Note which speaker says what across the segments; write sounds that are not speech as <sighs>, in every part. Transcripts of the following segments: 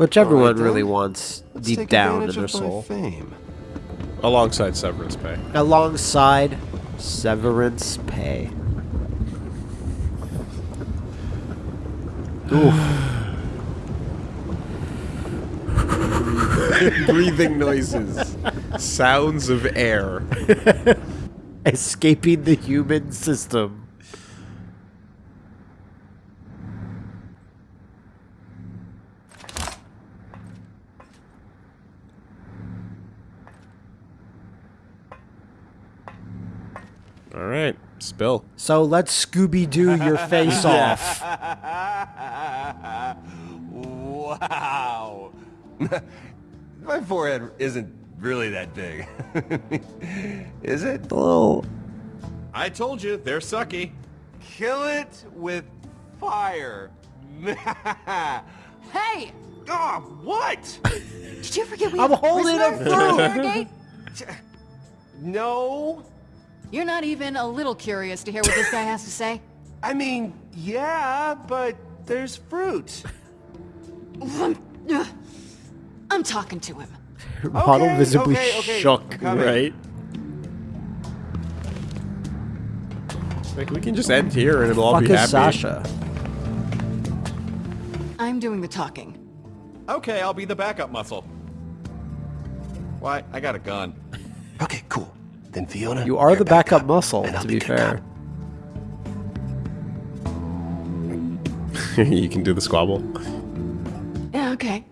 Speaker 1: Which everyone really wants
Speaker 2: Let's
Speaker 1: deep down in
Speaker 2: advantage
Speaker 1: their
Speaker 2: of
Speaker 1: soul.
Speaker 2: Fame.
Speaker 3: Alongside severance pay.
Speaker 1: Alongside severance pay. <sighs> <laughs>
Speaker 3: Breathing noises. Sounds of air. <laughs>
Speaker 1: Escaping the human system.
Speaker 3: Alright. Spill.
Speaker 1: So let's Scooby Doo your <laughs> face off.
Speaker 2: Wow. <laughs> My forehead isn't really that big. <laughs> Is it?
Speaker 1: A little.
Speaker 4: I told you, they're sucky.
Speaker 2: Kill it with fire.
Speaker 5: Hey!
Speaker 2: oh, what?
Speaker 5: Did you forget we
Speaker 1: I'm
Speaker 5: have
Speaker 1: holding
Speaker 5: prisoners
Speaker 1: a
Speaker 5: to
Speaker 1: fruit.
Speaker 2: no.
Speaker 5: You're not even a little curious to hear what this guy has to say? <laughs>
Speaker 2: I mean, yeah, but there's fruit. <laughs>
Speaker 5: I'm talking to him. <laughs>
Speaker 1: Model
Speaker 2: Okay,
Speaker 1: visibly
Speaker 2: okay, okay.
Speaker 1: shook.
Speaker 3: Right? Like, we can just end here and it'll all
Speaker 1: Fuck
Speaker 3: be
Speaker 1: is
Speaker 3: happy.
Speaker 1: Sasha?
Speaker 5: I'm doing the talking.
Speaker 4: Okay, I'll be the backup muscle. Why? I got a gun.
Speaker 2: Okay, cool. Then Fiona,
Speaker 1: You are the
Speaker 2: back
Speaker 1: backup muscle, to be
Speaker 2: good
Speaker 1: fair. <laughs>
Speaker 3: you can do the squabble.
Speaker 5: Yeah, okay.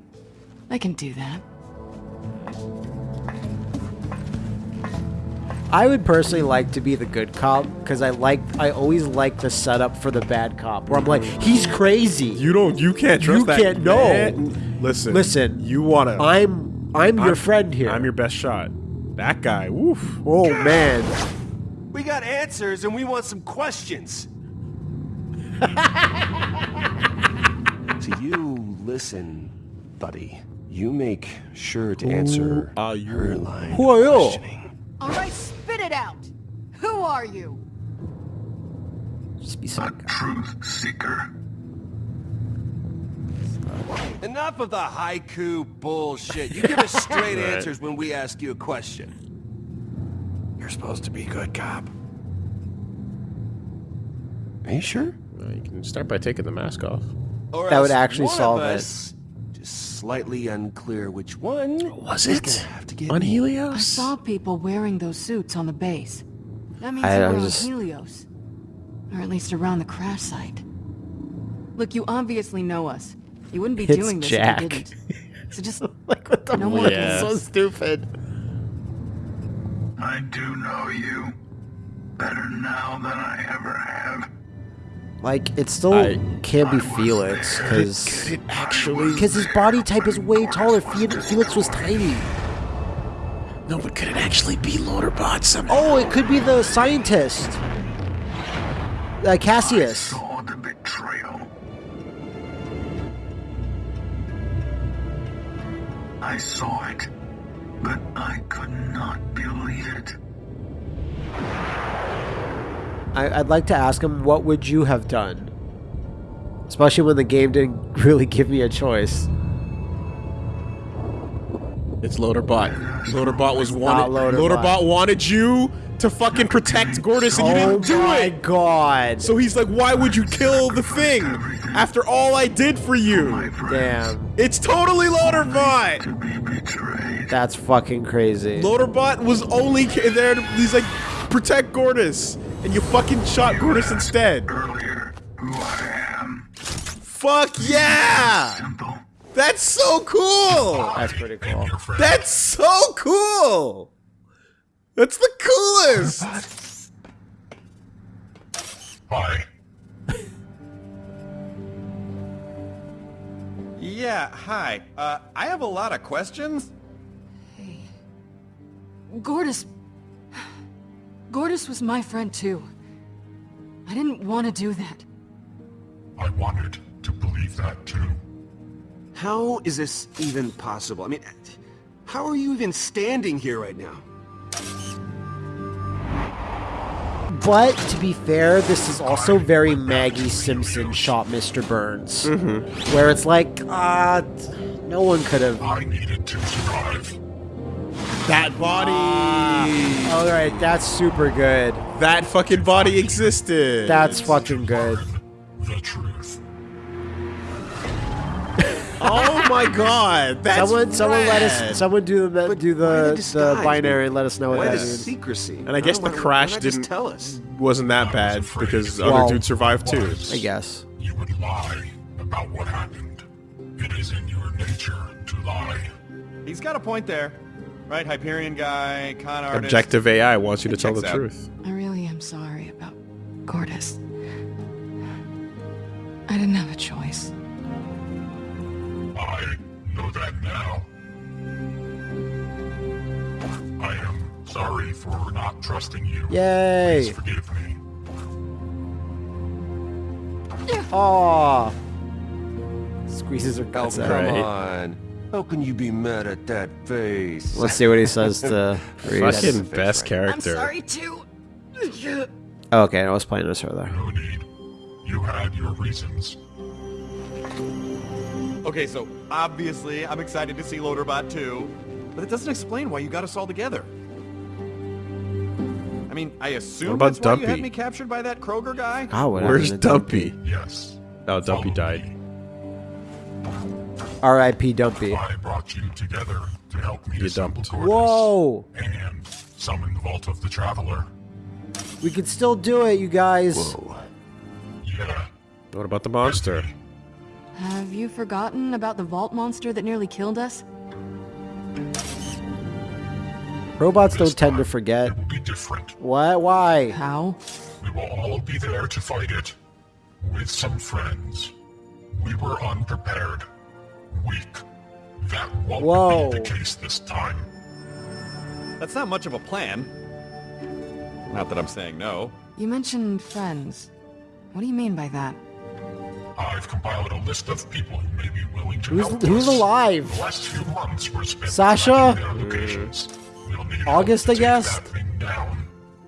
Speaker 5: I can do that.
Speaker 1: I would personally like to be the good cop because I like I always like the setup for the bad cop where I'm like he's crazy.
Speaker 3: You don't. You can't trust
Speaker 1: You
Speaker 3: that
Speaker 1: can't- no.
Speaker 3: man. Listen.
Speaker 1: Listen,
Speaker 3: You wanna?
Speaker 1: I'm I'm your
Speaker 3: I'm-
Speaker 1: friend here.
Speaker 3: I'm your best shot. That guy. Woof.
Speaker 1: oh man.
Speaker 2: We got answers and we want some questions. <laughs> so you listen, buddy. You make sure to answer
Speaker 3: are you?
Speaker 2: her line
Speaker 1: Who are you?
Speaker 2: questioning.
Speaker 5: All right, spit it out. Who are you?
Speaker 1: Just be some guy.
Speaker 6: Truth seeker.
Speaker 2: Enough of the haiku bullshit. You give us <laughs> straight
Speaker 3: Right.
Speaker 2: answers when we ask you a question. You're supposed to be good cop. Are you sure?
Speaker 3: Well, you can start by taking the mask off.
Speaker 2: Or
Speaker 1: That would actually solve
Speaker 2: of
Speaker 1: it.
Speaker 2: Just slightly unclear which one.
Speaker 3: Was it
Speaker 2: gonna have to get
Speaker 3: on
Speaker 2: me.
Speaker 3: Helios?
Speaker 5: I saw people wearing those suits on the base. That means
Speaker 1: I-
Speaker 5: they were on
Speaker 1: just-
Speaker 5: Helios. Or at least around the crash site. Look, you obviously know us. You wouldn't be
Speaker 1: It's
Speaker 5: doing this
Speaker 1: Jack.
Speaker 5: if you didn't. <laughs> So just
Speaker 1: like what the
Speaker 5: No
Speaker 1: fuck?
Speaker 5: more
Speaker 1: It's so stupid.
Speaker 6: I do know you. Better now than I ever have.
Speaker 1: Like it still
Speaker 3: I-
Speaker 1: can't be Felix because
Speaker 3: Actually,
Speaker 1: because his body type is way taller. Fe- Felix was tiny.
Speaker 3: no, but could it actually be Loaderbot somehow?
Speaker 1: Oh, it could be the scientist, uh, Cassius.
Speaker 6: I saw it, but I could not believe it.
Speaker 1: I, I'd like to ask him, what would you have done? Especially when the game didn't <laughs> really give me a choice.
Speaker 3: It's Loaderbot. Loaderbot was
Speaker 1: not
Speaker 3: wanted.
Speaker 1: Loaderbot.
Speaker 3: Loaderbot wanted you to fucking protect Gortys, and you
Speaker 1: oh
Speaker 3: didn't do it.
Speaker 1: Oh my god!
Speaker 3: So he's like, "Why would you kill the thing after all I did for you?"
Speaker 6: My
Speaker 1: Damn,
Speaker 3: It's totally Loaderbot.
Speaker 6: to be betrayed.
Speaker 1: that's fucking crazy.
Speaker 3: Loaderbot was only there. To, he's like, protect Gortys, and you fucking shot Gortys instead.
Speaker 6: Earlier, who I am.
Speaker 3: Fuck yeah!
Speaker 6: Simple.
Speaker 3: That's so cool.
Speaker 1: That's pretty cool.
Speaker 3: That's so cool. That's the coolest.
Speaker 6: Bye.
Speaker 4: Yeah, hi. Uh, I have a lot of questions.
Speaker 5: Hey. Gortys. Gortys was my friend too. I didn't want to do that.
Speaker 6: I wanted to believe that too.
Speaker 2: How is this even possible? I mean, how are you even standing here right now?
Speaker 1: But to be fair, this is also very Maggie Simpson shot Mr. Burns, where it's like, uh, No one could have.
Speaker 6: I needed to survive.
Speaker 3: That body.
Speaker 1: All right, that's super good.
Speaker 3: that fucking body existed.
Speaker 1: That's fucking good.
Speaker 6: The truth.
Speaker 3: Oh my god. That's
Speaker 1: someone, someone let us. Someone do the
Speaker 2: But
Speaker 1: do the
Speaker 2: the
Speaker 1: the binary and let us know what
Speaker 2: Why
Speaker 1: that
Speaker 2: the secrecy?
Speaker 3: And I guess
Speaker 2: Why
Speaker 3: the
Speaker 2: don't-
Speaker 3: crash
Speaker 2: why not
Speaker 3: didn't-
Speaker 2: tell us.
Speaker 3: wasn't that bad because
Speaker 1: Well-
Speaker 3: other dudes survived too.
Speaker 1: I guess.
Speaker 6: You would lie about what happened. It is in your nature to lie.
Speaker 4: He's got a point there. Right, Hyperion guy, con artist.
Speaker 3: Objective AI wants you to tell the
Speaker 4: out.
Speaker 3: truth.
Speaker 5: I really am sorry about Gortys. I didn't have a choice.
Speaker 6: I know that now. I am sorry for not trusting you.
Speaker 1: Yay!
Speaker 6: Please forgive me.
Speaker 1: Aw. Squeezes her guts
Speaker 2: Oh,
Speaker 1: out.
Speaker 2: come on. How can you be mad at that face?
Speaker 1: Let's see what he says to <laughs> Rhys.
Speaker 3: Fucking
Speaker 2: face,
Speaker 3: best
Speaker 2: right?
Speaker 3: character.
Speaker 5: too.
Speaker 1: Oh, okay, I was playing this further.
Speaker 6: No need. You had your reasons.
Speaker 4: Okay, so obviously I'm excited to see Loaderbot 2, but it doesn't explain why you got us all together. I mean, I assume
Speaker 3: What about
Speaker 4: that's why you had me captured by that Kroger guy.
Speaker 1: God, what
Speaker 3: Where's
Speaker 1: happened to
Speaker 3: Dumpy?
Speaker 6: Yes.
Speaker 3: Oh, Dumpy
Speaker 6: Follow
Speaker 3: died.
Speaker 1: R.I.P. Dumpy.
Speaker 6: I brought you together to help me
Speaker 3: You
Speaker 6: assemble
Speaker 3: dumped.
Speaker 6: Gortys
Speaker 1: Whoa!
Speaker 6: and summon the Vault of the Traveler.
Speaker 1: We can still do it, you guys.
Speaker 2: Whoa.
Speaker 6: Yeah.
Speaker 3: What about the monster?
Speaker 5: Have you forgotten about the vault monster that nearly killed us?
Speaker 1: Robots don't tend to forget.
Speaker 6: It be different.
Speaker 1: What? Why?
Speaker 5: How?
Speaker 6: We will all be there to fight it. With some friends. We were unprepared. Weak. That won't
Speaker 1: Whoa.
Speaker 6: be the case this time.
Speaker 4: That's not much of a plan. Not that I'm saying no.
Speaker 5: You mentioned friends. What do you mean by that?
Speaker 6: I've compiled a list of people who may be willing to
Speaker 1: Who's
Speaker 6: help
Speaker 1: who's
Speaker 6: us.
Speaker 1: alive?
Speaker 6: The last few months were spent
Speaker 1: Sasha?
Speaker 6: tracking their locations. We'll need
Speaker 1: August,
Speaker 6: to
Speaker 1: I guess?
Speaker 6: that thing down.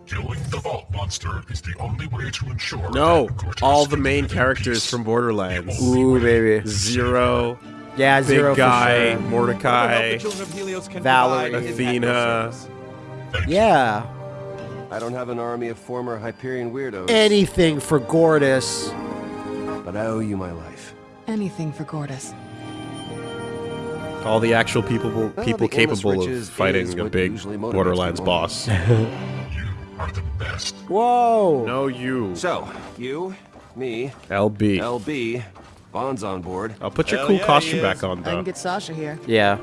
Speaker 6: Killing the vault monster is the only way to ensure
Speaker 3: No,
Speaker 6: that
Speaker 3: all the main characters
Speaker 6: peace.
Speaker 3: from Borderlands.
Speaker 1: Ooh, baby.
Speaker 3: Zero,
Speaker 1: Yeah,
Speaker 3: Big
Speaker 1: zero
Speaker 3: Guy,
Speaker 1: for sure.
Speaker 4: What about
Speaker 3: Mordecai.
Speaker 4: the children of Helios can Vallory.
Speaker 3: Athena.
Speaker 4: active service?
Speaker 1: Yeah.
Speaker 2: I don't have an army of former Hyperion weirdos,
Speaker 1: Anything for Gortys.
Speaker 2: But I owe you my life.
Speaker 5: Anything for Gortys.
Speaker 3: All the actual people
Speaker 2: Well,
Speaker 3: people
Speaker 2: the
Speaker 3: capable of fighting a big Borderlands boss. <laughs>
Speaker 6: You are the best.
Speaker 1: Whoa.
Speaker 3: no, you.
Speaker 2: So, you, me,
Speaker 3: LB.
Speaker 2: LB, Bond's on board.
Speaker 3: I'll put your
Speaker 4: Hell
Speaker 3: cool
Speaker 4: yeah,
Speaker 3: costume back on though.
Speaker 5: I
Speaker 3: though.
Speaker 5: can get Sasha here.
Speaker 1: Yeah.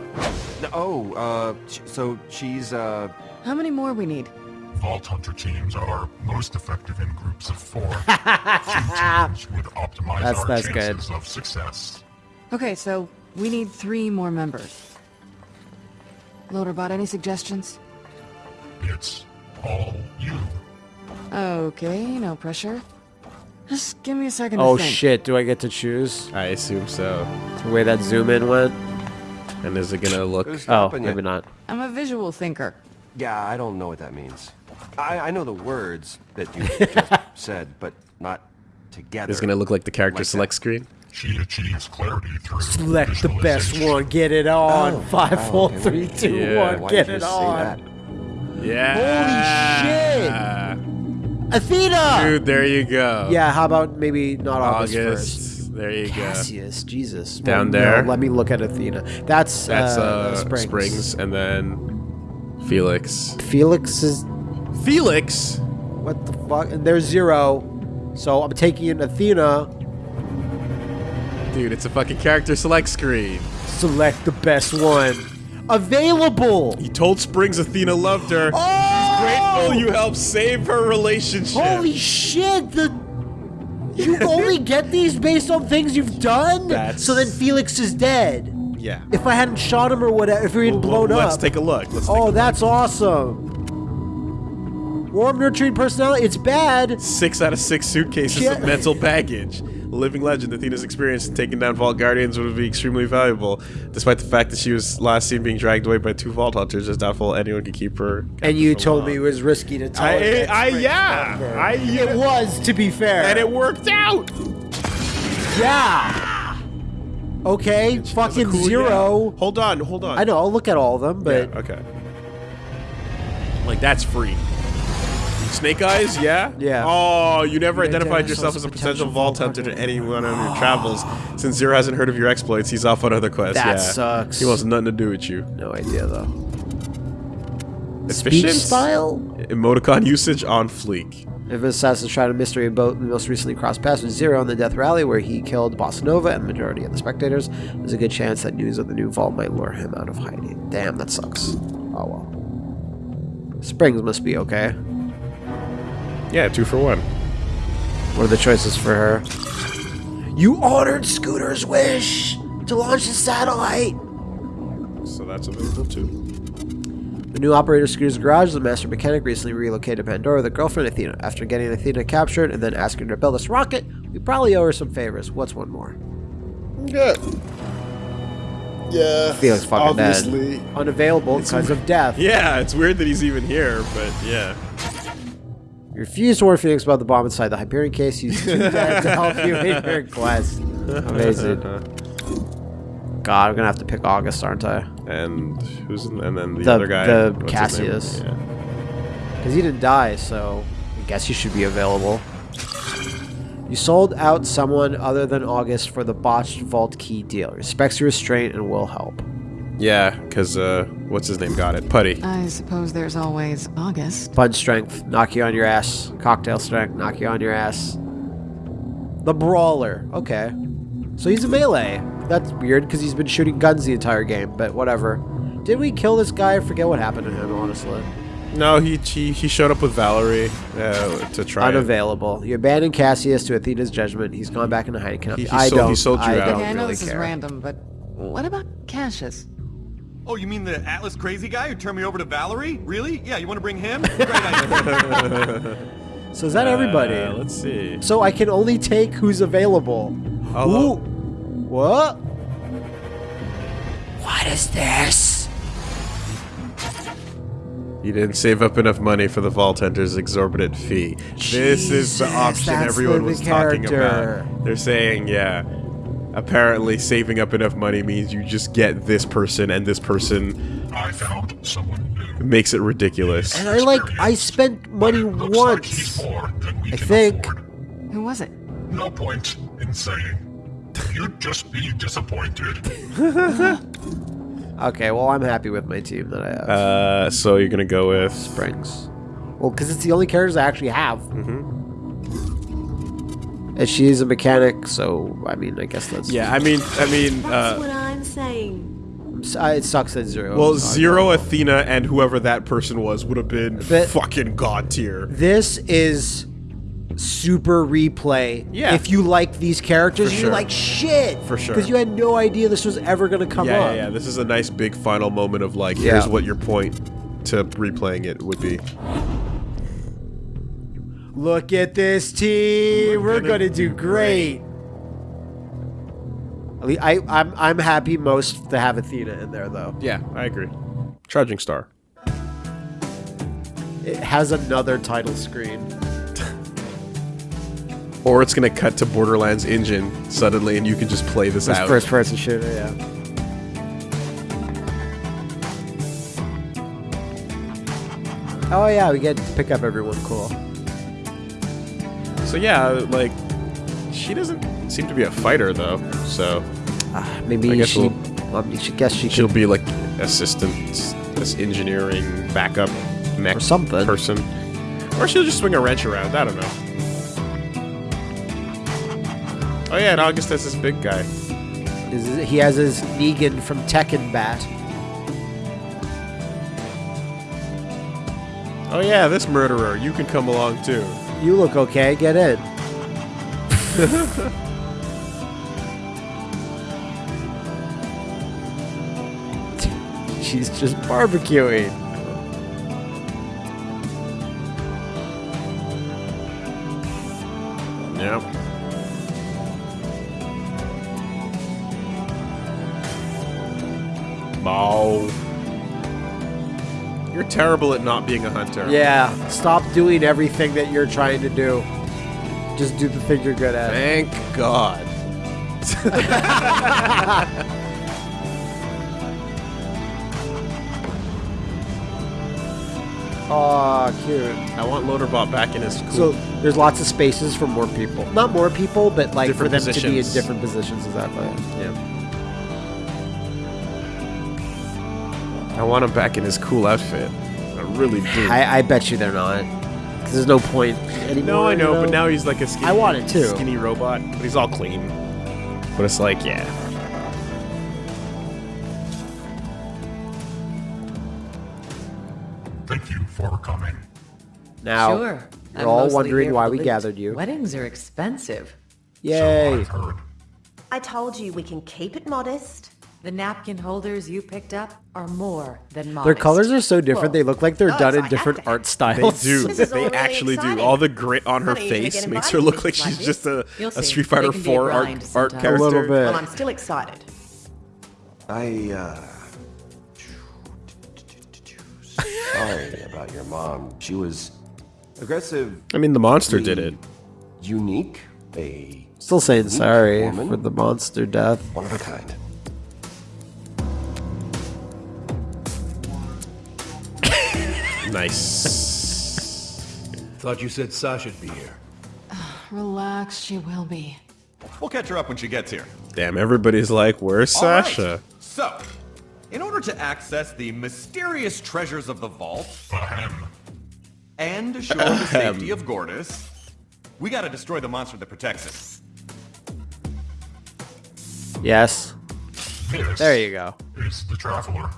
Speaker 2: No, oh, uh, so she's, uh,
Speaker 5: How many more we need?
Speaker 6: Vault Hunter teams are most effective in groups of four. <laughs> Two teams would optimize
Speaker 1: That's-
Speaker 6: our
Speaker 1: that's good.
Speaker 6: chances of success.
Speaker 5: Okay, so we need three more members. Loaderbot, any suggestions?
Speaker 6: It's all you.
Speaker 5: Okay, no pressure. Just give me a second to
Speaker 1: Oh
Speaker 5: think.
Speaker 1: shit, do I get to choose?
Speaker 3: I assume so.
Speaker 1: The way that zoom in went?
Speaker 3: And is it gonna look?
Speaker 1: Oh,
Speaker 2: stopping you?
Speaker 1: maybe not.
Speaker 5: I'm a visual thinker.
Speaker 2: Yeah, I don't know what that means. I, I know the words that you <laughs> just said, but not together.
Speaker 3: Is it gonna look like the character
Speaker 2: Like that.
Speaker 3: select screen?
Speaker 6: She achieves clarity through
Speaker 1: Select the best one, get it on.
Speaker 2: Oh,
Speaker 1: Five,
Speaker 2: oh,
Speaker 1: four,
Speaker 2: okay,
Speaker 1: three, two,
Speaker 3: Yeah.
Speaker 1: one,
Speaker 2: Why
Speaker 1: get it
Speaker 2: say
Speaker 1: on.
Speaker 2: that?
Speaker 3: Yeah.
Speaker 1: Athena!
Speaker 3: Dude, there you go.
Speaker 1: Yeah, how about maybe not August,
Speaker 3: August.
Speaker 1: first?
Speaker 3: There you go.
Speaker 1: Cassius, Jesus.
Speaker 3: Down
Speaker 1: Well,
Speaker 3: there.
Speaker 1: No, let me look at Athena. That's
Speaker 3: That's
Speaker 1: uh,
Speaker 3: uh,
Speaker 1: Springs.
Speaker 3: Springs. and then Felix.
Speaker 1: Felix is
Speaker 3: Felix.
Speaker 1: what the fuck? And there's zero. So I'm taking in Athena.
Speaker 3: Dude, it's a fucking character select screen.
Speaker 1: Select the best one. Available.
Speaker 3: He told Springs Athena loved her.
Speaker 1: Oh!
Speaker 3: Grateful you helped save her relationship.
Speaker 1: Holy shit! The you only <laughs> get these based on things you've done.
Speaker 3: That's-
Speaker 1: So then Felix is dead.
Speaker 3: yeah.
Speaker 1: If I hadn't shot him or whatever, if he had
Speaker 3: Well,
Speaker 1: blown
Speaker 3: well,
Speaker 1: up.
Speaker 3: Let's take a look. Let's take
Speaker 1: oh, that's awesome. Warm, nurturing personality. It's bad.
Speaker 3: Six out of six suitcases
Speaker 1: Yeah.
Speaker 3: of mental baggage. Living legend, Athena's experience in taking down Vault Guardians would be extremely valuable. Despite the fact that she was last seen being dragged away by two Vault Hunters, it's doubtful anyone could keep her.
Speaker 1: And you told
Speaker 3: long.
Speaker 1: me it was risky to tell
Speaker 3: I- I- yeah.
Speaker 1: loved her. It was, to be fair.
Speaker 3: And it worked out!
Speaker 1: yeah. Okay,
Speaker 3: She
Speaker 1: fucking
Speaker 3: cool-
Speaker 1: zero.
Speaker 3: yeah. Hold on, hold on.
Speaker 1: I know. I'll look at all of them, but
Speaker 3: Yeah, okay. Like that's free. Snake Eyes, yeah?
Speaker 1: Yeah.
Speaker 3: Oh, you never
Speaker 1: You
Speaker 3: identified
Speaker 1: identify
Speaker 3: yourself as a potential
Speaker 1: potential
Speaker 3: vault
Speaker 1: vault
Speaker 3: hunter to anyone on your travels. Since Zero hasn't heard of your exploits, he's off on other quests.
Speaker 1: That
Speaker 3: yeah.
Speaker 1: sucks.
Speaker 3: He wants nothing to do with you.
Speaker 1: no idea though. Speech
Speaker 3: Efficient?
Speaker 1: style.
Speaker 3: Emoticon usage on fleek.
Speaker 1: If Assassin's tried a mystery boat and most recently crossed paths with Zero in the Death Rally, where he killed Bossa Nova and the majority of the spectators, there's a good chance that news of the new vault might lure him out of hiding. Damn, that sucks. Oh well. Springs must be okay.
Speaker 3: Yeah, two for one.
Speaker 1: What are the choices for her? You honored Scooter's wish to launch the satellite.
Speaker 3: So that's available too.
Speaker 1: The new operator of Scooter's Garage, the master mechanic, recently relocated to Pandora with a girlfriend, Athena. After getting Athena captured and then asking her to build us rocket, we probably owe her some favors. What's one more?
Speaker 3: Yeah. Yeah.
Speaker 1: Felix fucking
Speaker 3: obviously.
Speaker 1: dead. Unavailable because of death.
Speaker 3: Yeah, it's weird that he's even here, but yeah.
Speaker 1: You refuse to warn Phoenix about the bomb inside the Hyperion case. He's too dead to help you in your quest. Amazing. God, I'm gonna have to pick August, aren't I?
Speaker 3: And who's in, and then the,
Speaker 1: The-
Speaker 3: other guy?
Speaker 1: the
Speaker 3: what's his name?
Speaker 1: Cassius.
Speaker 3: Yeah.
Speaker 1: Because he didn't die, so I guess he should be available. You sold out someone other than August for the botched vault key deal. Respects your restraint and will help.
Speaker 3: Yeah, because, uh, what's his name got it? Putty.
Speaker 5: I suppose there's always August.
Speaker 1: Punch strength, knock you on your ass. Cocktail strength, knock you on your ass. The brawler. Okay. So he's a melee. That's weird because he's been shooting guns the entire game, but whatever. Did we kill this guy? I forget what happened to him, honestly.
Speaker 3: No, he, he he showed up with Vallory uh, to try. and-
Speaker 1: Unavailable. You abandoned Cassius to Athena's judgment. He's gone back into hiding. Cannot
Speaker 3: He- he
Speaker 1: I
Speaker 3: sold-
Speaker 1: don't.
Speaker 3: sold you
Speaker 1: I
Speaker 3: out.
Speaker 1: don't
Speaker 5: Okay, I know
Speaker 1: really
Speaker 5: this
Speaker 1: care.
Speaker 5: is random, but what about Cassius?
Speaker 4: Oh, you mean the Atlas crazy guy who turned me over to Vallory? Really? Yeah, you want to bring him? Great <laughs> idea.
Speaker 1: So is that everybody?
Speaker 3: Uh, let's see.
Speaker 1: So I can only take who's available.
Speaker 3: Although-
Speaker 1: Ooh. What? What is this?
Speaker 3: You didn't save up enough money for the Vault Hunter's exorbitant fee. this is the option everyone
Speaker 1: the-
Speaker 3: was
Speaker 1: the
Speaker 3: talking about. They're saying, yeah, apparently saving up enough money means you just get this person, and this person
Speaker 6: I found someone new.
Speaker 3: makes it ridiculous.
Speaker 1: And I like, I spent money
Speaker 6: Looks like
Speaker 1: once.
Speaker 6: more than we
Speaker 1: I
Speaker 6: can
Speaker 1: think.
Speaker 6: afford.
Speaker 5: Who was it?
Speaker 6: No point in saying. You'd just be disappointed. <laughs>
Speaker 1: Okay, well, I'm happy with my team that I have.
Speaker 3: Uh, so you're gonna go with
Speaker 1: Springs. Well, because it's the only characters I actually have. Mm-hmm. And she's a mechanic, so, I mean, I guess that's...
Speaker 3: yeah. I mean, I mean,
Speaker 7: That's
Speaker 3: uh,
Speaker 7: what I'm saying.
Speaker 1: Uh, It sucks that Zero.
Speaker 3: well, Zero,
Speaker 1: available.
Speaker 3: Athena, and whoever that person was would have been
Speaker 1: But-
Speaker 3: fucking god tier.
Speaker 1: This is super replay.
Speaker 3: Yeah.
Speaker 1: If you like these characters,
Speaker 3: For
Speaker 1: you're like shit.
Speaker 3: For sure.
Speaker 1: Because you had no idea this was ever gonna come
Speaker 3: yeah,
Speaker 1: up.
Speaker 3: yeah, yeah. This is a nice big final moment of like,
Speaker 1: Yeah.
Speaker 3: here's what your point to replaying it would be.
Speaker 1: Look at this team. We're, gonna, do great. At I, I'm I'm happy most to have Athena in there though.
Speaker 3: Yeah, I agree. Charging Star.
Speaker 1: It has another title screen. <laughs>
Speaker 3: Or it's gonna cut to Borderlands engine suddenly, and you can just play this
Speaker 1: This
Speaker 3: out.
Speaker 1: first person shooter, yeah. Oh yeah, we get to pick up everyone cool.
Speaker 3: So yeah, like she doesn't seem to be a fighter though. So
Speaker 1: Ah, maybe
Speaker 3: I guess
Speaker 1: she,
Speaker 3: we'll-
Speaker 1: she guess she
Speaker 3: she'll
Speaker 1: could
Speaker 3: be like assistant, this engineering backup mech
Speaker 1: Or something.
Speaker 3: person, or she'll just swing a wrench around. I don't know. Oh yeah, and August has this big guy.
Speaker 1: Is- He has his Negan from Tekken bat.
Speaker 3: Oh yeah, this murderer. You can come along too.
Speaker 1: You look okay. Get in. <laughs> She's just barbecuing.
Speaker 3: Yep. Bow. You're terrible at not being a hunter.
Speaker 1: Yeah, stop doing everything that you're trying to do. Just do the thing you're good at.
Speaker 3: Thank God. <laughs>
Speaker 1: Oh, cute.
Speaker 3: I want Loaderbot back in his cool.
Speaker 1: So there's lots of spaces for more people. Not more people, but like
Speaker 3: Different
Speaker 1: for them to be in different positions. Is that right?
Speaker 3: yeah. I want him back in his cool outfit. I really do.
Speaker 1: I, I bet you they're not. 'Cause there's no point anymore.
Speaker 3: no, I know,
Speaker 1: you
Speaker 3: but now he's like a skinny.
Speaker 1: I want it too.
Speaker 3: Skinny robot, but he's all clean. But it's like, yeah.
Speaker 6: Thank you for coming.
Speaker 1: Now,
Speaker 7: sure.
Speaker 1: you're
Speaker 7: I'm
Speaker 1: all wondering why we gathered you.
Speaker 7: Weddings are expensive.
Speaker 6: So
Speaker 1: Yay!
Speaker 6: I've heard.
Speaker 8: I told you we can keep it modest.
Speaker 7: The napkin holders you picked up are more than modest.
Speaker 1: Their colors are so different.
Speaker 8: Well,
Speaker 1: they look like they're
Speaker 8: no,
Speaker 1: done
Speaker 8: so
Speaker 1: in
Speaker 8: I
Speaker 1: different
Speaker 8: have to.
Speaker 1: art <laughs>
Speaker 3: They
Speaker 1: styles.
Speaker 3: do.
Speaker 8: This is all
Speaker 3: they
Speaker 8: really
Speaker 3: actually do. All the grit on her face makes her look like she's just a, a. Street Fighter
Speaker 7: can
Speaker 3: 4 art,
Speaker 7: grind
Speaker 3: art
Speaker 7: sometimes.
Speaker 3: character.
Speaker 1: A little bit.
Speaker 8: Well, I'm still excited.
Speaker 2: I, uh... Sorry about your mom. She was aggressive,
Speaker 3: I mean, the monster did it.
Speaker 2: unique, a
Speaker 1: Still saying sorry
Speaker 2: woman.
Speaker 1: for the monster death.
Speaker 2: one of a kind.
Speaker 3: Nice.
Speaker 9: Thought you said Sasha'd be here. <sighs>
Speaker 5: Relax, she will be.
Speaker 4: We'll catch her up when she gets here.
Speaker 3: Damn, everybody's like, where's
Speaker 4: All right,
Speaker 3: Sasha?
Speaker 4: So, in order to access the mysterious treasures of the vault
Speaker 6: Ahem.
Speaker 4: and assure the safety of Gortys, we gotta destroy the monster that protects it.
Speaker 1: Yes.
Speaker 6: This
Speaker 1: There you go.
Speaker 6: is the Traveler.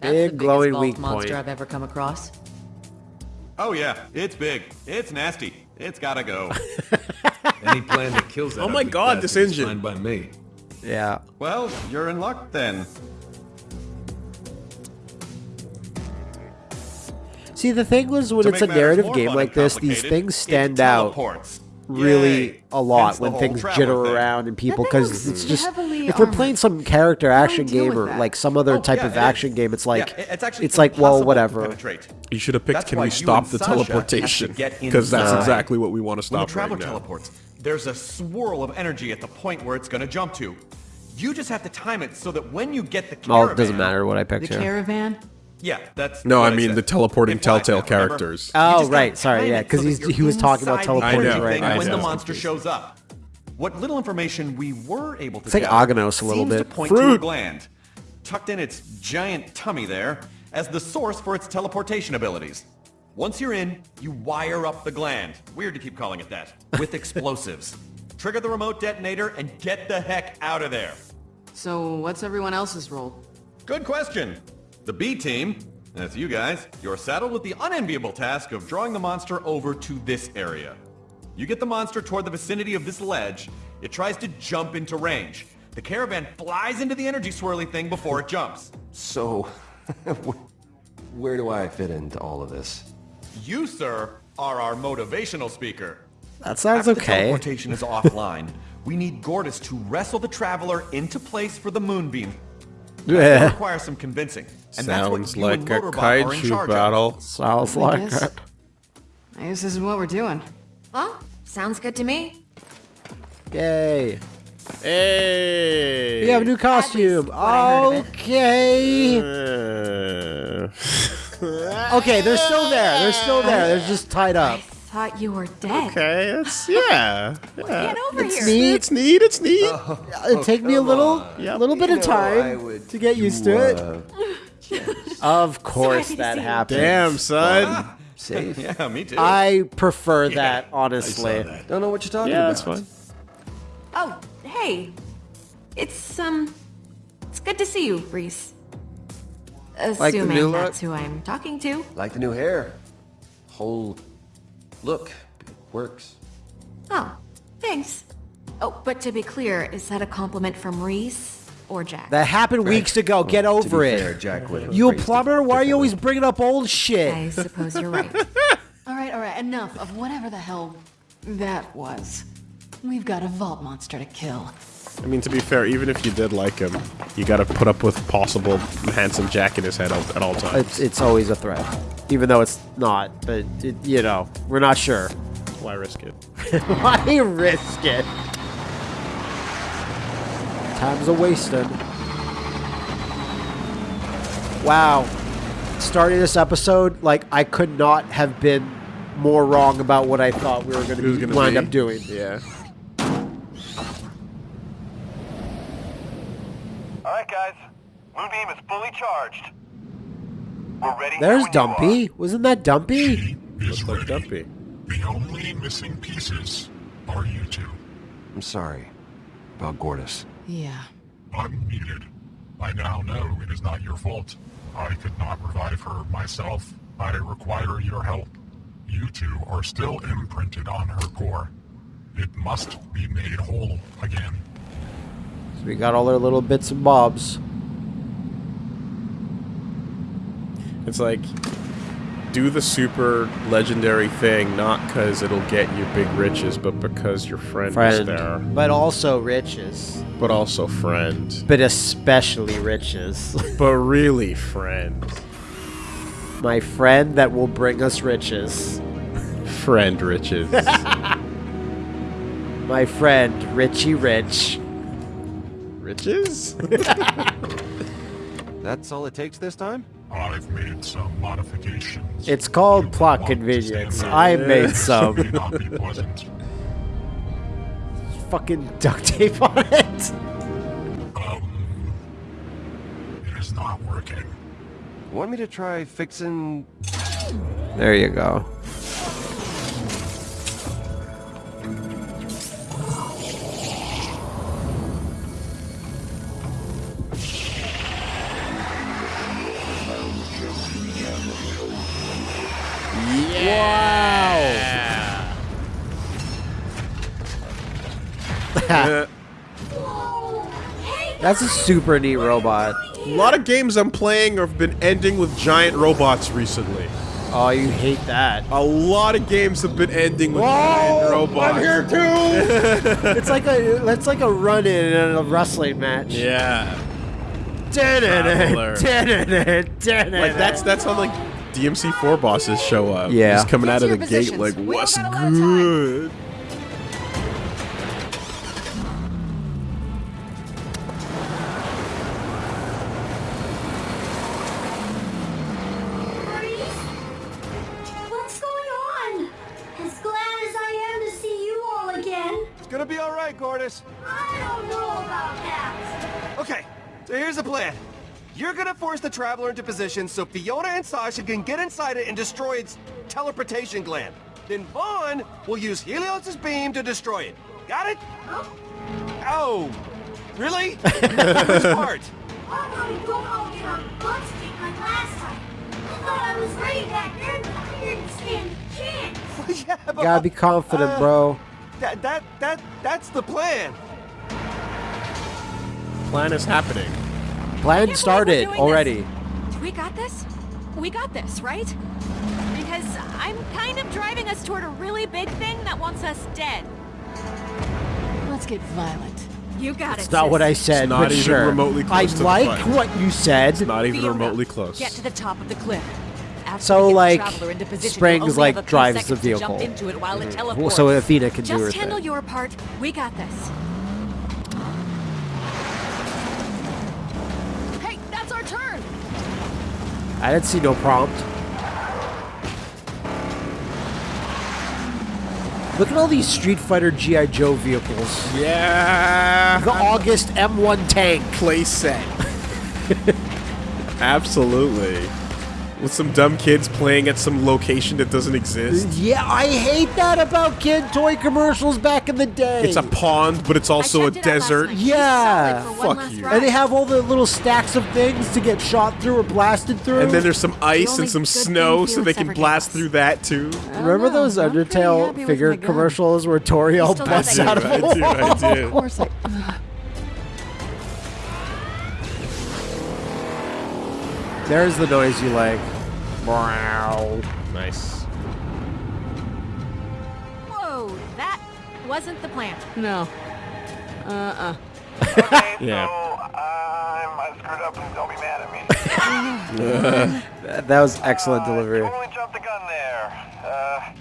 Speaker 7: That's
Speaker 1: Big
Speaker 7: the
Speaker 1: glowing
Speaker 7: biggest vault
Speaker 1: weak
Speaker 7: monster
Speaker 1: point.
Speaker 7: I've ever come across.
Speaker 4: Oh yeah, it's big. It's nasty. It's gotta go. <laughs>
Speaker 9: Any plan that kills that
Speaker 3: Oh my God, this
Speaker 9: is
Speaker 3: engine.
Speaker 9: Fine by me.
Speaker 1: Yeah.
Speaker 4: well, you're in luck then.
Speaker 1: See, the thing was when
Speaker 4: To
Speaker 1: it's a narrative game like this, these things stand out
Speaker 4: teleports.
Speaker 1: Really
Speaker 4: Yay.
Speaker 1: a lot
Speaker 4: Hence
Speaker 1: when things jitter
Speaker 4: thing.
Speaker 1: around and people because it's just if we're playing some character
Speaker 5: How do we
Speaker 1: action
Speaker 5: deal
Speaker 1: game or like some other
Speaker 4: Oh,
Speaker 1: type
Speaker 4: yeah,
Speaker 1: of action
Speaker 4: is.
Speaker 1: game, it's like
Speaker 4: Yeah, it's actually
Speaker 1: it's like well whatever.
Speaker 3: You should have picked
Speaker 4: That's
Speaker 3: Can We Stop the
Speaker 4: Sasha
Speaker 3: Teleportation? Because that's exactly what we want to
Speaker 4: When
Speaker 3: stop
Speaker 4: the traveler
Speaker 3: right now.
Speaker 4: teleports, there's a swirl of energy at the point where it's gonna jump to. You just have to time it so that when you get the
Speaker 1: Well,
Speaker 4: caravan,
Speaker 1: it doesn't matter what I
Speaker 5: The
Speaker 1: picked here.
Speaker 5: caravan?
Speaker 4: Yeah, that's
Speaker 3: No, I mean
Speaker 4: said.
Speaker 3: the teleporting
Speaker 4: Implied
Speaker 3: Telltale
Speaker 4: that,
Speaker 3: characters.
Speaker 1: Oh, right, sorry, yeah, because
Speaker 4: so that
Speaker 1: he's-
Speaker 4: you're
Speaker 1: he was talking about
Speaker 4: inside the
Speaker 1: teleporting
Speaker 3: right
Speaker 4: thing
Speaker 3: now.
Speaker 4: when
Speaker 3: I
Speaker 4: the monster shows up. What little information we were able to
Speaker 1: It's like Agnos a little
Speaker 4: seems to
Speaker 1: bit.
Speaker 4: point to a
Speaker 3: Fruit.
Speaker 4: gland tucked in its giant tummy there as the source for its teleportation abilities. Once you're in, you wire up the gland. Weird to keep calling it that. <laughs> With explosives. Trigger the remote detonator and get the heck out of there.
Speaker 5: So, what's everyone else's role?
Speaker 4: Good question. The B team, that's you guys, you're saddled with the unenviable task of drawing the monster over to this area. You get the monster toward the vicinity of this ledge, it tries to jump into range. The caravan flies into the energy swirly thing before it jumps.
Speaker 2: So, <laughs> where do I fit into all of this?
Speaker 4: You, sir, are our motivational speaker.
Speaker 1: That sounds
Speaker 4: After the
Speaker 1: okay.
Speaker 4: teleportation is <laughs> offline, we need Gortys to wrestle the Traveler into place for the moonbeam. That
Speaker 1: Yeah.
Speaker 4: requires some convincing. And that's what
Speaker 3: Sounds like
Speaker 4: and
Speaker 3: a
Speaker 4: Motorbot are in
Speaker 3: kaiju battle.
Speaker 1: Sounds
Speaker 5: I
Speaker 1: like
Speaker 5: guess.
Speaker 1: it.
Speaker 5: I guess this is what we're doing.
Speaker 8: Well, sounds good to me.
Speaker 1: Yay.
Speaker 3: Hey!
Speaker 1: We have a new costume.
Speaker 8: what I heard of it.
Speaker 1: Okay.
Speaker 3: Uh,
Speaker 1: Okay, they're still there. They're still there. They're just tied up.
Speaker 8: Thought you were dead.
Speaker 3: okay, it's yeah. <laughs> yeah.
Speaker 8: Get over
Speaker 1: It's
Speaker 8: here.
Speaker 1: neat.
Speaker 3: It's neat. It's neat.
Speaker 1: It'd take me a little,
Speaker 3: Yep.
Speaker 1: little bit of
Speaker 2: You know,
Speaker 1: time to get used
Speaker 2: do,
Speaker 1: to it. <laughs>
Speaker 2: uh,
Speaker 1: Of course,
Speaker 8: Sorry
Speaker 1: that
Speaker 8: see
Speaker 1: happens.
Speaker 3: Damn, son.
Speaker 2: safe. <laughs>
Speaker 4: Yeah, me too.
Speaker 1: I prefer that, honestly.
Speaker 2: Don't know what you're talking
Speaker 3: Yeah,
Speaker 2: about.
Speaker 3: that's fine.
Speaker 8: Oh, hey. It's, um, it's good to see you, Rhys.
Speaker 1: Like the
Speaker 8: Assuming
Speaker 1: new look?
Speaker 8: that's who I'm talking to.
Speaker 2: Like the new hair. Whole look. It works.
Speaker 8: Oh, thanks. Oh, but to be clear, is that a compliment from Rhys or Jack?
Speaker 1: That happened weeks ago. Get over it.
Speaker 2: fair, Jack would
Speaker 1: you a plumber? Why are you always bringing up old shit?
Speaker 8: I suppose you're right. <laughs>
Speaker 5: All right, all right, enough of whatever the hell that was. We've got a vault monster to kill.
Speaker 3: I mean, to be fair, even if you did like him, you got to put up with possible handsome Jack in his head at all times.
Speaker 1: It's, it's always a threat, even though it's not. But it, you know, we're not sure. <laughs>
Speaker 3: Why risk it? <laughs>
Speaker 1: Why risk it? Time's a wasted. Wow. Starting this episode, like I could not have been more wrong about what I thought we were going to
Speaker 3: gonna
Speaker 1: wind
Speaker 3: be.
Speaker 1: up doing.
Speaker 3: Yeah.
Speaker 10: Right, guys. Moonbeam is fully charged. We're ready.
Speaker 1: There's
Speaker 10: when you are.
Speaker 1: Dumpy. Wasn't that Dumpy?
Speaker 3: Looks like
Speaker 6: ready.
Speaker 3: Dumpy.
Speaker 6: The only missing pieces are you two.
Speaker 2: I'm sorry about Gortys.
Speaker 5: Yeah.
Speaker 6: Unneeded. I now know it is not your fault. I could not revive her myself. I require your help. You two are still imprinted on her core. It must be made whole again.
Speaker 1: So we got all our little bits and bobs.
Speaker 3: It's like do the super legendary thing not because it'll get you big riches, but because your friend, was there.
Speaker 1: Friend. But also riches.
Speaker 3: But also friend.
Speaker 1: But especially riches. <laughs>
Speaker 3: But really friend.
Speaker 1: My friend that will bring us riches.
Speaker 3: Friend riches. <laughs>
Speaker 1: My friend, Richie Rich.
Speaker 3: Riches? <laughs>
Speaker 2: That's all it takes this time?
Speaker 6: I've made some modifications.
Speaker 1: It's called
Speaker 6: You
Speaker 1: plot
Speaker 6: want
Speaker 1: convenience.
Speaker 6: stand
Speaker 1: I
Speaker 6: there.
Speaker 1: made some.
Speaker 6: not be pleasant.
Speaker 1: Fucking duct tape on it.
Speaker 6: Um, it is not working.
Speaker 2: Want me to try fixing...
Speaker 1: There you go. <laughs> That's a super neat robot.
Speaker 3: a lot of games I'm playing have been ending with giant robots recently.
Speaker 1: Oh, you hate that.
Speaker 3: A lot of games have been ending with giant robots.
Speaker 1: I'm here too. <laughs> it's like a it's like a run in in a wrestling match.
Speaker 3: Yeah.
Speaker 1: Traveler.
Speaker 3: Like that's that's how like DMC4 bosses show up.
Speaker 1: Yeah.
Speaker 3: Just coming out of the
Speaker 5: Get
Speaker 3: gate like,
Speaker 5: what's We don't
Speaker 3: what's
Speaker 5: got a lot of time."
Speaker 3: good?
Speaker 2: So here's the plan. You're gonna force the Traveler into position so Fiona and Sasha can get inside it and destroy its teleportation gland. Then Vaughn will use Helios' beam to destroy it. Got it? Oh, really? <laughs> Which part?
Speaker 11: How about we don't all get our butts kicked like last time? I thought I was ready back then, but I didn't stand a chance. <laughs>
Speaker 2: yeah, but
Speaker 1: Gotta be confident,
Speaker 2: uh,
Speaker 1: bro.
Speaker 2: That that that that's the plan.
Speaker 3: Plan is happening.
Speaker 1: Plan started
Speaker 5: doing
Speaker 1: already.
Speaker 8: We got this? We got this, right? Because I'm kind of driving us toward a really big thing that wants us dead.
Speaker 5: Let's get violent.
Speaker 8: You got
Speaker 1: It's
Speaker 8: it.
Speaker 1: not what I
Speaker 8: sis.
Speaker 1: said,
Speaker 3: not
Speaker 1: but
Speaker 3: even
Speaker 1: sure.
Speaker 3: remotely close
Speaker 1: I
Speaker 3: to
Speaker 1: like
Speaker 3: button.
Speaker 1: what you said.
Speaker 3: Not even
Speaker 8: Fiona,
Speaker 3: remotely close.
Speaker 8: Get to the top of the cliff. After
Speaker 1: So,
Speaker 8: we get the
Speaker 1: like,
Speaker 8: position,
Speaker 1: Springs, like,
Speaker 8: have a few
Speaker 1: drives the
Speaker 8: seconds jump
Speaker 1: vehicle.
Speaker 8: into it while it
Speaker 1: mm-hmm.
Speaker 8: teleports.
Speaker 1: so Athena can do her
Speaker 8: Just handle
Speaker 1: thing.
Speaker 8: your part. We got this. Hey, that's our turn.
Speaker 1: I didn't see no prompt. Look at all these Street Fighter GI Joe vehicles.
Speaker 3: Yeah.
Speaker 1: The August M1 tank.
Speaker 3: play set. <laughs> Absolutely. With some dumb kids playing at some location that doesn't exist.
Speaker 1: Yeah, I hate that about kid toy commercials back in the day.
Speaker 3: It's a pond, but it's also a
Speaker 8: it
Speaker 3: desert.
Speaker 1: Yeah.
Speaker 8: Solid for one
Speaker 3: Fuck you.
Speaker 8: ride.
Speaker 1: and they have all the little stacks of things to get shot through or blasted through.
Speaker 3: And then there's some ice
Speaker 8: only
Speaker 3: and some snow so they can blast
Speaker 8: us.
Speaker 3: through that too.
Speaker 1: Remember
Speaker 5: know.
Speaker 1: those
Speaker 5: I'm pretty happy
Speaker 1: Undertale figure commercials where Tori all busts out of
Speaker 3: I
Speaker 1: a
Speaker 3: do, I
Speaker 1: wall?
Speaker 3: do. <laughs>
Speaker 5: Of course I...
Speaker 1: There's the noise you like. Wow.
Speaker 3: Nice.
Speaker 8: Whoa, that wasn't the plan.
Speaker 5: No. Uh-uh.
Speaker 10: Okay, <laughs>
Speaker 3: Yeah.
Speaker 10: so I'm, I screwed up and don't be mad at me. <laughs>
Speaker 1: That, that was excellent
Speaker 10: Uh,
Speaker 1: delivery.
Speaker 10: Totally jumped the gun there. Uh,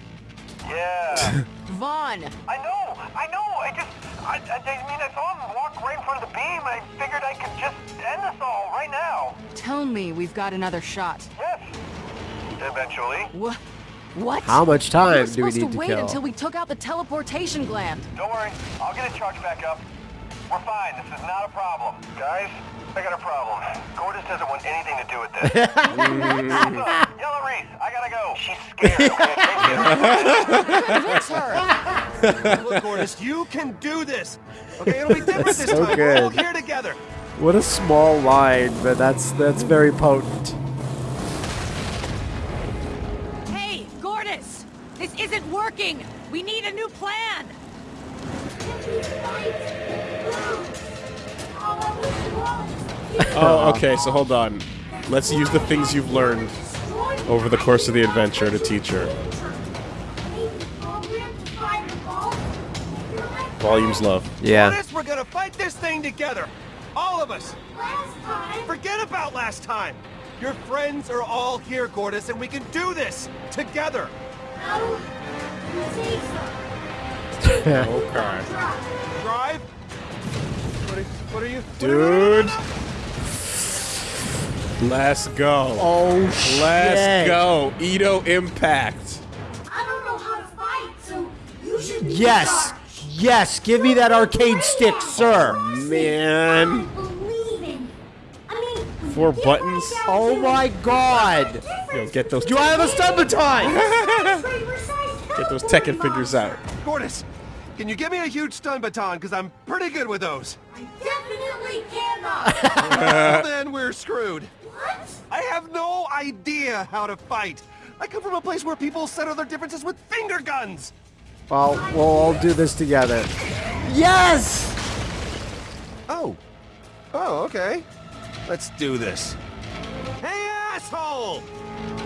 Speaker 10: yeah. <laughs>
Speaker 5: Vaughn!
Speaker 10: I know, I know. I just, I, I, I mean, I saw him walk beam. I figured I could just end this all right now.
Speaker 5: Tell me we've got another shot.
Speaker 10: Yes. Eventually.
Speaker 5: What? What?
Speaker 1: How much time
Speaker 5: were
Speaker 1: do we need
Speaker 5: to
Speaker 1: to
Speaker 5: wait
Speaker 1: kill?
Speaker 5: until we took out the teleportation gland.
Speaker 10: Don't worry. I'll get it charged back up. We're fine. This is not a problem. Guys, I got a problem. Gortys doesn't want anything to do with this. <laughs> Yellow Rhys, I gotta go. She's scared. okay? Take care. <laughs>
Speaker 5: Convince her.
Speaker 2: Look, Gortys, you can do this. Okay, it'll be different this
Speaker 1: So
Speaker 2: time. We're all here together.
Speaker 1: What a small line, but that's that's very potent.
Speaker 8: Hey, Gortys! This isn't working! We need a new plan!
Speaker 11: If we fight, lose. All I was was
Speaker 3: Oh, okay, so hold on. Let's use the things you've learned over the course of the adventure to teach her. Volume's low.
Speaker 1: Yeah.
Speaker 2: Gortys, we're gonna fight this thing together. All of us.
Speaker 11: Last time,
Speaker 2: Forget about last time. Your friends are all here, Gortys, and we can do this together.
Speaker 11: no, you.
Speaker 3: Okay.
Speaker 2: Drive. What are, what are you?
Speaker 3: Dude. Let's go.
Speaker 1: Oh shit.
Speaker 3: Let's go. Edo Impact.
Speaker 11: I don't know how to fight, so you should be
Speaker 1: Yes.
Speaker 11: In charge.
Speaker 1: Yes. Give me that arcade stick, sir.
Speaker 3: Man.
Speaker 11: I believe in. I mean, when
Speaker 3: Four buttons?
Speaker 1: Oh my god.
Speaker 11: there's a
Speaker 3: Yo, get those
Speaker 1: Do I have a stun baton? <laughs>
Speaker 3: get those Tekken fingers out.
Speaker 2: Gortys, can you give me a huge stun baton? Because I'm pretty good with those.
Speaker 11: I definitely cannot. <laughs>
Speaker 2: well, then we're screwed.
Speaker 11: what?
Speaker 2: I have no idea how to fight. I come from a place where people settle their differences with finger guns.
Speaker 1: Well, we'll all do this together. Yes.
Speaker 2: Oh. Oh, okay. Let's do this. Hey, asshole!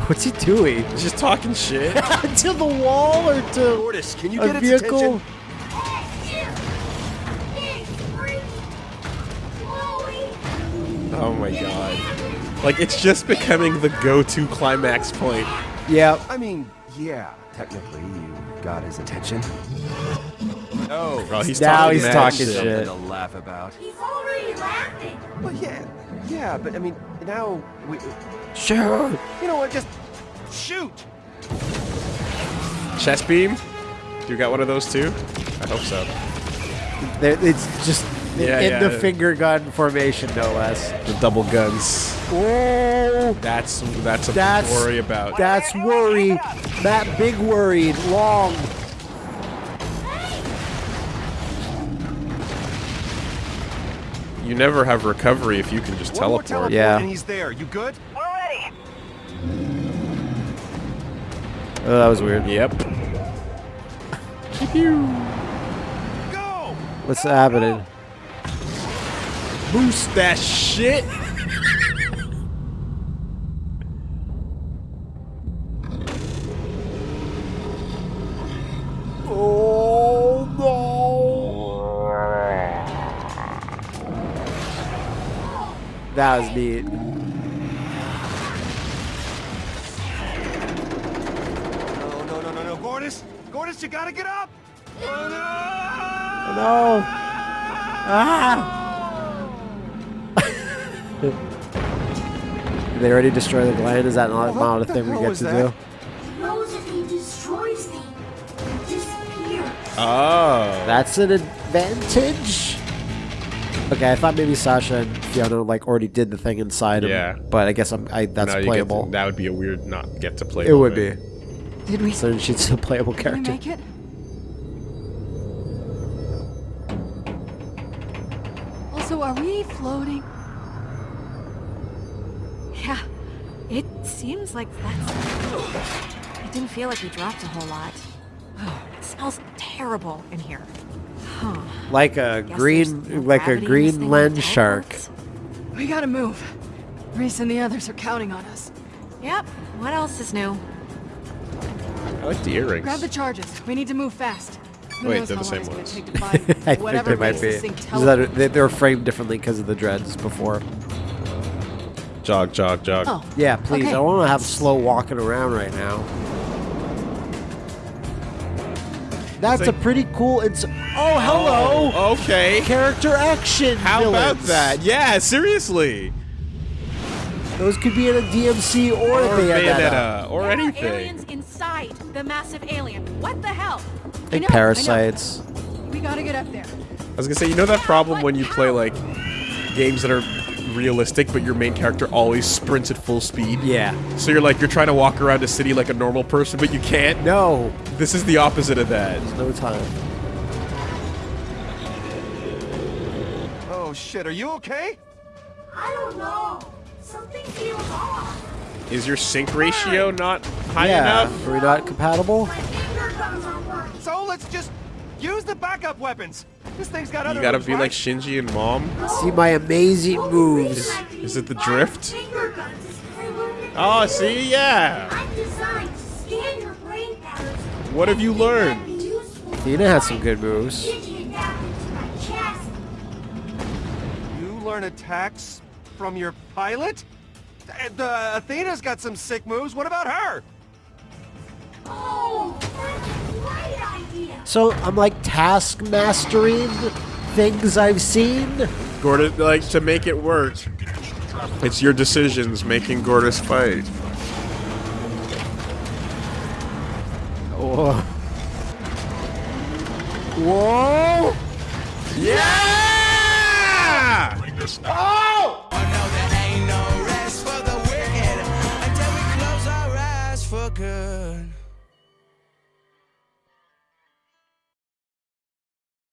Speaker 1: What's he doing?
Speaker 3: He's just talking shit. <laughs>
Speaker 1: to the wall or to
Speaker 2: Gortys, can you
Speaker 1: a
Speaker 2: get its
Speaker 1: vehicle?
Speaker 2: attention?
Speaker 11: Big, freak, Chloe.
Speaker 3: Oh my god. Like, it's just becoming the go-to climax point.
Speaker 1: Yeah.
Speaker 2: I mean, yeah, technically you got his attention. No,
Speaker 3: Bro, he's
Speaker 1: Now
Speaker 3: talking
Speaker 1: he's
Speaker 3: mad
Speaker 1: talking
Speaker 3: shit.
Speaker 1: shit.
Speaker 2: to laugh about.
Speaker 11: He's already laughing.
Speaker 2: Well, yeah, yeah, but I mean, now we,
Speaker 1: Sure.
Speaker 2: you know what? Just shoot.
Speaker 3: Chest beam? You got one of those too? I hope so.
Speaker 1: There- It's just
Speaker 3: Yeah,
Speaker 1: in
Speaker 3: yeah.
Speaker 1: the finger gun formation, no less.
Speaker 3: The double guns.
Speaker 1: Whoa.
Speaker 3: That's that's a
Speaker 1: That's-
Speaker 3: big worry about.
Speaker 1: That's worry. That big worried. Long.
Speaker 3: You never have recovery if you can just teleport.
Speaker 2: teleport
Speaker 1: Yeah.
Speaker 2: and he's there. You good?
Speaker 10: We're ready.
Speaker 1: Oh, that was weird.
Speaker 3: Yep.
Speaker 2: Go!
Speaker 1: What's happening?
Speaker 3: Boost that shit.
Speaker 1: Oh no! That was neat.
Speaker 2: No, no, no, no, no, Gortys! Gortys, you gotta get up! Oh no!
Speaker 1: No! Ah! Did they already destroy the gland? Is that not, not a
Speaker 2: What the
Speaker 1: thing we get to
Speaker 2: that?
Speaker 1: do?
Speaker 11: He knows if he destroys me, he disappears.
Speaker 3: Oh.
Speaker 1: That's an advantage. Okay, I thought maybe Sasha and Fiona like already did the thing inside him.
Speaker 3: Yeah.
Speaker 1: But I guess I'm, I, that's
Speaker 3: Now you get to-
Speaker 1: playable.
Speaker 3: that would be a weird not get to play.
Speaker 1: It would be.
Speaker 5: Did we?
Speaker 1: So she's a playable
Speaker 5: Did we
Speaker 1: character.
Speaker 5: make it? Also, are we floating?
Speaker 8: It seems like that's... It didn't feel like we dropped a whole lot. <sighs> It smells terrible in here. Huh.
Speaker 1: Like a green, like a
Speaker 8: gravity
Speaker 1: green
Speaker 8: thing
Speaker 1: lens shark.
Speaker 5: We gotta move. Rhys and the others are counting on us.
Speaker 8: Yep, what else is new?
Speaker 3: I like the earrings.
Speaker 5: Grab the charges. We need to move fast. Who
Speaker 3: Wait, they're the same ones. <laughs>
Speaker 1: I think
Speaker 5: whatever
Speaker 1: they might be. Is that
Speaker 5: teleport.
Speaker 1: they- they're framed differently because of the dreads before.
Speaker 3: Jog, jog, jog.
Speaker 5: Oh,
Speaker 1: Yeah, please.
Speaker 5: Okay.
Speaker 1: I want to have slow walking around right now. That's a pretty cool. It's oh hello.
Speaker 3: Oh, okay.
Speaker 1: Character action.
Speaker 3: How about that? Yeah, seriously.
Speaker 1: Those could be in a DMC or,
Speaker 3: Or
Speaker 1: Bayonetta.
Speaker 3: Bayonetta, or
Speaker 8: There are
Speaker 3: anything.
Speaker 8: aliens inside the massive alien. What the hell?
Speaker 1: Like
Speaker 8: I know,
Speaker 1: parasites.
Speaker 8: I know. We gotta get up there.
Speaker 3: I was gonna say, you know that problem when you play like games that are realistic, but your main character always sprints at full speed.
Speaker 1: Yeah.
Speaker 3: So you're like you're trying to walk around a city like a normal person, but you can't.
Speaker 1: No.
Speaker 3: This is the opposite of that.
Speaker 1: There's no time.
Speaker 2: Oh shit, are you okay?
Speaker 11: I don't know. Something feels off.
Speaker 3: Is your sync ratio not high
Speaker 1: yeah.
Speaker 3: enough?
Speaker 1: Are we not compatible?
Speaker 11: My finger guns.
Speaker 2: So let's just use the backup weapons. This thing's got other
Speaker 3: You gotta
Speaker 2: moves,
Speaker 3: be
Speaker 2: right?
Speaker 3: like Shinji and Mom.
Speaker 1: See my amazing moves.
Speaker 11: reason
Speaker 3: Is it the drift?
Speaker 11: my Finger guns is 'cause I
Speaker 3: Oh, see, yeah.
Speaker 11: I'm designed to scan your brain patterns.
Speaker 3: What have you learned?
Speaker 11: that'd
Speaker 1: Athena has some good moves.
Speaker 11: Digi-adapt into my chest.
Speaker 2: You learn attacks from your pilot? And, uh, Athena's got some sick moves. What about her?
Speaker 11: Oh, that's a great idea.
Speaker 1: So I'm like task mastering things I've seen.
Speaker 3: Gordo. like to make it work, it's your decisions making Gordo's fight.
Speaker 1: Whoa. Whoa!
Speaker 3: Yeah! Oh!